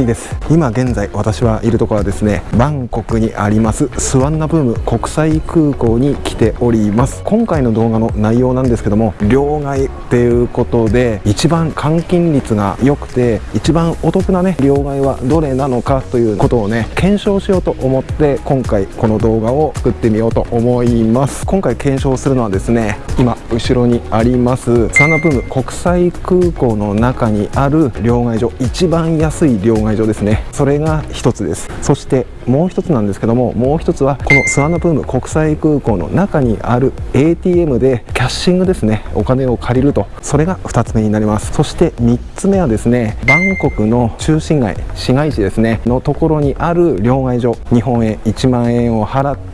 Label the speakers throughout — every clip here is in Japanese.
Speaker 1: 国です。今現在私はいるところはですねバンコクにありますスワンナブーム国際空港に来ております。今回の動画の内容なんですけども両替っていうことで一番換金率が良くて一番お得なね両替はどれなのかということをね検証しようと思って今回この動画を作ってみようと思います。今回検証するのはですね今後ろにありますスワナブーム国際空港の中にある両替所一番安い両替所ですね。それが一つです。そしてもう一つなんですけどももう一つはこのスワナプーム国際空港の中にある ATM でキャッシングですね。お金を借りると。それが2つ目になります。そして3つ目はですねバンコクの中心街市街地ですね。のところにある両替所。日本円1万円を払って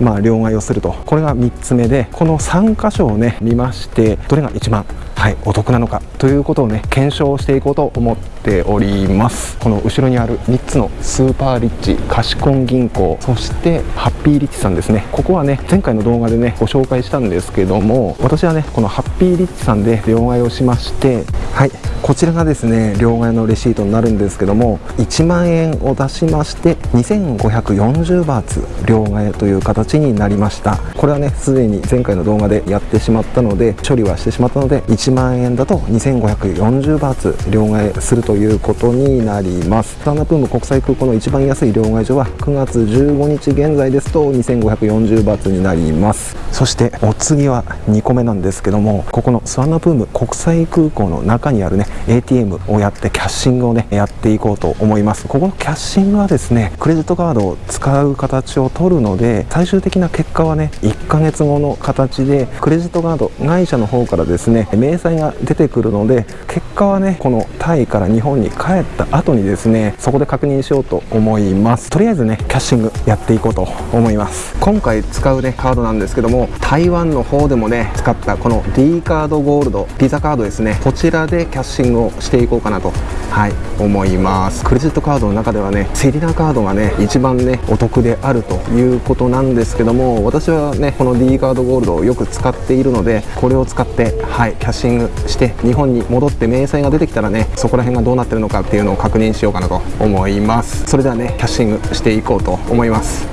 Speaker 1: まあ両替をすると。これが3つ目でこの3箇所をね見ましてどれが一番はいお得なのかということをね検証していこうと思っております。この後ろにある3つのスーパーリッチ貸しコン銀行そしてハッピーリッチさんですね。ここはね前回の動画でねご紹介したんですけども私はねこのハッピーリッチさんで両替をしましてはいこちらがですね両替のレシートになるんですけども1万円を出しまして2540バーツ両替という形になりました。これはねすでに前回の動画でやってしまったので処理はしてしまったので1 1万円だと2540バーツ両替するということになります。スタンダプーム国際空港の一番安い両替所は9月15日現在ですと2540バーツになります。そしてお次は2個目なんですけどもここのスワンナプーム国際空港の中にあるね ATM をやってキャッシングをねやっていこうと思います。ここのキャッシングはですねクレジットカードを使う形を取るので最終的な結果はね1ヶ月後の形でクレジットカード会社の方からですね明細が出てくるので結果はねこのタイから日本に帰った後にですねそこで確認しようと思います。とりあえずねキャッシングやっていこうと思います。今回使うねカードなんですけども台湾の方でもね使ったこの D カードゴールドピザカードですね。こちらでキャッシングをしていこうかなとはい思います。クレジットカードの中ではねセリナカードがね一番ねお得であるということなんですけども私はねこの D カードゴールドをよく使っているのでこれを使ってはいキャッシングして日本に戻って明細が出てきたらねそこら辺がどうなってるのかっていうのを確認しようかなと思います。それではねキャッシングしていこうと思います。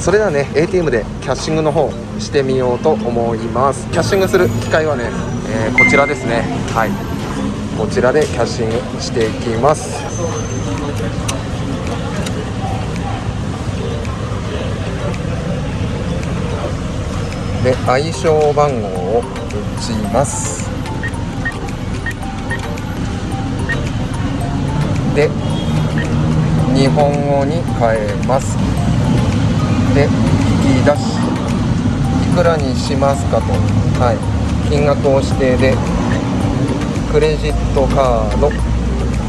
Speaker 1: それではね ATM でキャッシングの方してみようと思います。キャッシングする機械はね、えー、こちらですね。はい。こちらでキャッシングしていきます。で相性番号を打ちます。で日本語に変えます。で引き出し。いくらにしますかと。はい。金額を指定でクレジットカード。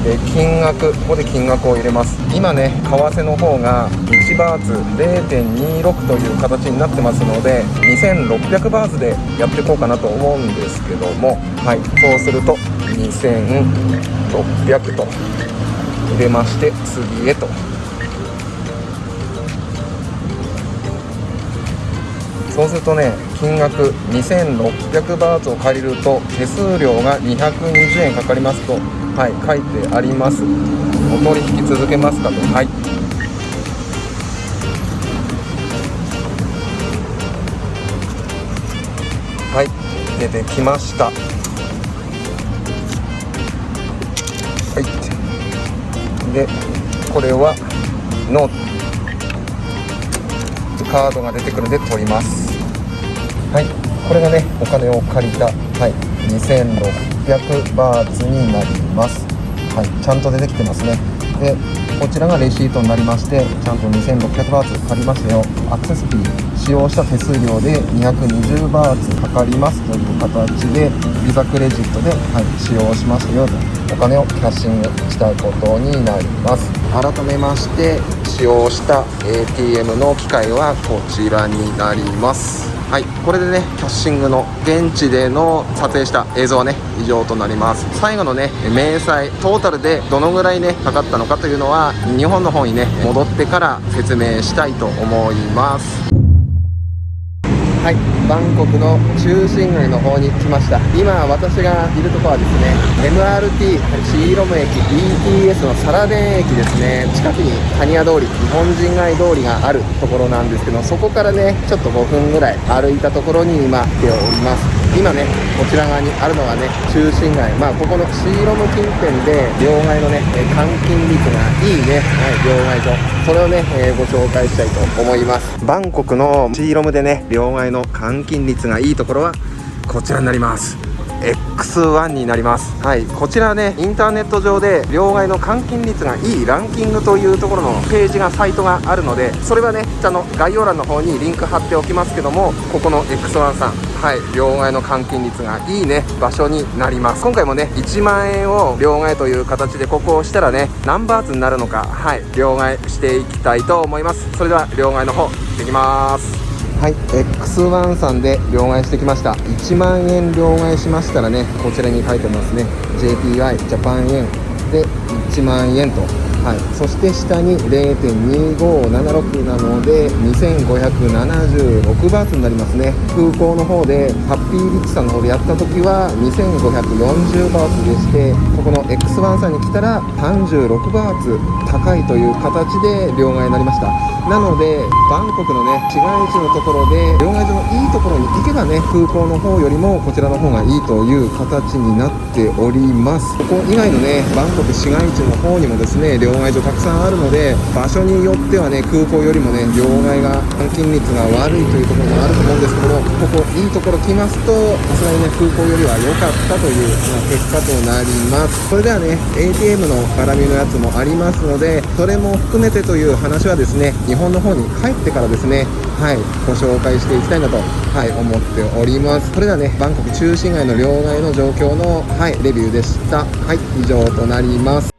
Speaker 1: で金額ここで金額を入れます。今ね為替の方が1バーツ0.26という形になってますので2600バーツでやっていこうかなと思うんですけどもはいそうすると2600と入れまして次へとそうするとね金額2600バーツを借りると手数料が220円かかりますとはい書いてあります。お取引続けますかと。はい。はい出てきました。はい。でこれはノート。カードが出てくるので取ります。はい。これがねお金を借りたはい。2600バーツになります。はい。ちゃんと出てきてますね。でこちらがレシートになりましてちゃんと2600バーツ借りましたよ。アクセスフィー使用した手数料で220バーツかかりますという形でビザクレジットで、はい、使用しましたよとお金をキャッシングしたことになります。改めまして使用した ATM の機械はこちらになります。はいこれでねキャッシングの現地での撮影した映像はね以上となります。最後のね明細トータルでどのぐらいねかかったのかというのは日本の方にね戻ってから説明したいと思います。はい。バンコクの中心街の方に来ました。今私がいるとこはですね MRT シーロム駅 BTS のサラデン駅ですね。近くにタニア通り日本人街通りがあるところなんですけどそこからねちょっと5分ぐらい歩いたところに今来ております。今ねこちら側にあるのがね中心街。まあここのシーロム近辺で両替のね換金率がいいね、はい、両替所。それをね、えー、ご紹介したいと思います。バンコクのシーロムでね両替の換金率がいいところはこちらになります。X1 になります。はい。こちらねインターネット上で両替の換金率がいいランキングというところのページがサイトがあるのでそれはね下の概要欄の方にリンク貼っておきますけどもここの X1 さん。はい。両替の換金率がいいね場所になります。今回もね1万円を両替という形でここを押したらね何バーツになるのか。はい。両替していきたいと思います。それでは両替の方行ってきます。はい X1 さんで両替してきました。1万円両替しましたらねこちらに書いてますね。JPY ジャパン円で1万円と。はい、そして下に0.2576なので2576バーツになりますね。空港の方でハッピーリッチさんの方でやった時は2540バーツでしてここの X1 さんに来たら36バーツ高いという形で両替になりました。なのでバンコクのね市街地のところで両替所のいいところに行けばね空港の方よりもこちらの方がいいという形になっております。ここ以外のねバンコク市街地の方にもですね両替所たくさんあるので場所によってはね空港よりもね両替が換金率が悪いというところもあると思うんですけどもここいいところ来ますとさすがにね空港よりは良かったという、まあ、結果となります。それではね ATM の絡みのやつもありますのでそれも含めてという話はですね日本の方に帰ってからですねはいご紹介していきたいなとはい思っております。それではねバンコク中心街の両替の状況のはいレビューでした。はい以上となります。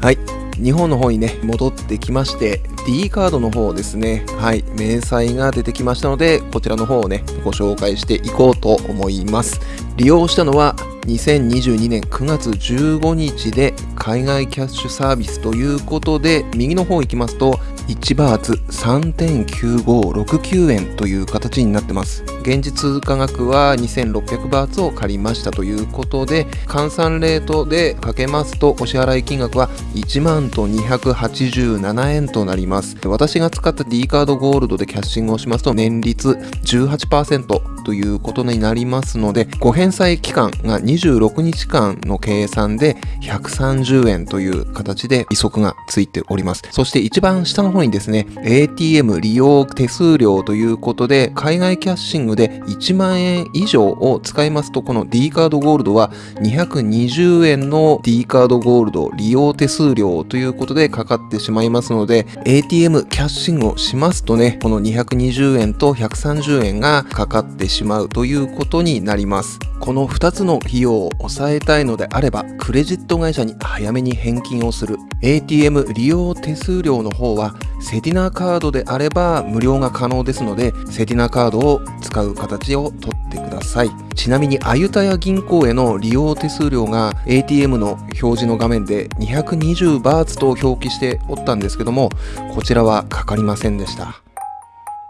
Speaker 1: はい。日本の方にね、戻ってきまして、D カードの方ですね、はい、明細が出てきましたので、こちらの方をね、ご紹介していこうと思います。利用したのは、2022年9月15日で海外キャッシュサービスということで右の方行きますと1バーツ3.9569円という形になってます。現実通貨額は2600バーツを借りましたということで換算レートでかけますとお支払い金額は1万と287円となります。私が使った D カードゴールドでキャッシングをしますと年率18%ということになりますのでご返済期間が26日間の計算で130円という形で利息がついております。そして一番下の方にですね ATM 利用手数料ということで海外キャッシングで1万円以上を使いますとこの D カードゴールドは220円の D カードゴールド利用手数料ということでかかってしまいますので ATM キャッシングをしますとねこの220円と130円がかかってしまうということになります。この2つの費用を抑えたいのであればクレジット会社に早めに返金をする。ATM 利用手数料の方はセティナカードであれば無料が可能ですのでセティナカードを使う形をとってくださいちなみにあゆたや銀行への利用手数料が ATM の表示の画面で220バーツと表記しておったんですけどもこちらはかかりませんでした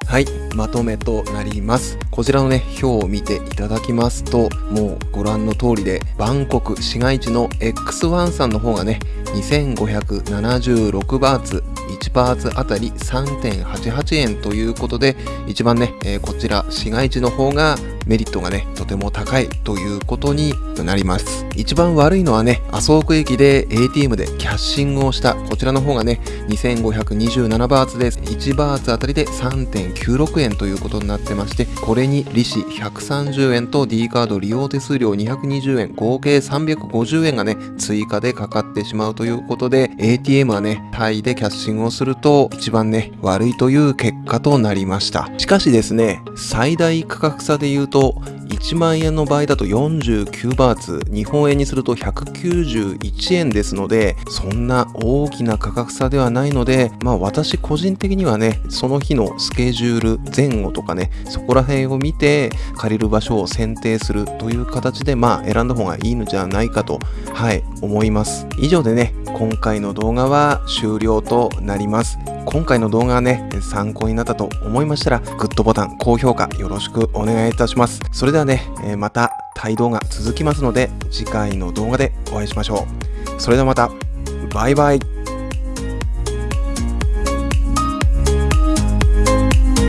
Speaker 1: はい、まとめとなります。こちらのね、表を見ていただきますと、もうご覧の通りで、バンコク市街地の X1 さんの方がね、2576バーツ、1バーツあたり3.88円ということで、一番ね、えー、こちら市街地の方がメリットがね、とても高いということになります。一番悪いのはね、麻生区駅で ATM でキャッシングをした、こちらの方がね、2527バーツです。1バーツあたりで3.96円ということになってまして、これに利子130円と D カード利用手数料220円、合計350円がね、追加でかかってしまうということで、ATM はね、タイでキャッシングをすると、一番ね、悪いという結果となりました。しかしですね、最大価格差で言う、と1万円の場合だと49バーツ日本円にすると191円ですのでそんな大きな価格差ではないのでまあ私個人的にはねその日のスケジュール前後とかねそこら辺を見て借りる場所を選定するという形でまあ選んだ方がいいのじゃないかとはい思います。以上でね今回の動画は終了となります。今回の動画がね参考になったと思いましたらグッドボタン高評価よろしくお願いいたします。それではねまたタイ動画続きますので次回の動画でお会いしましょう。それではまた。バイバイ。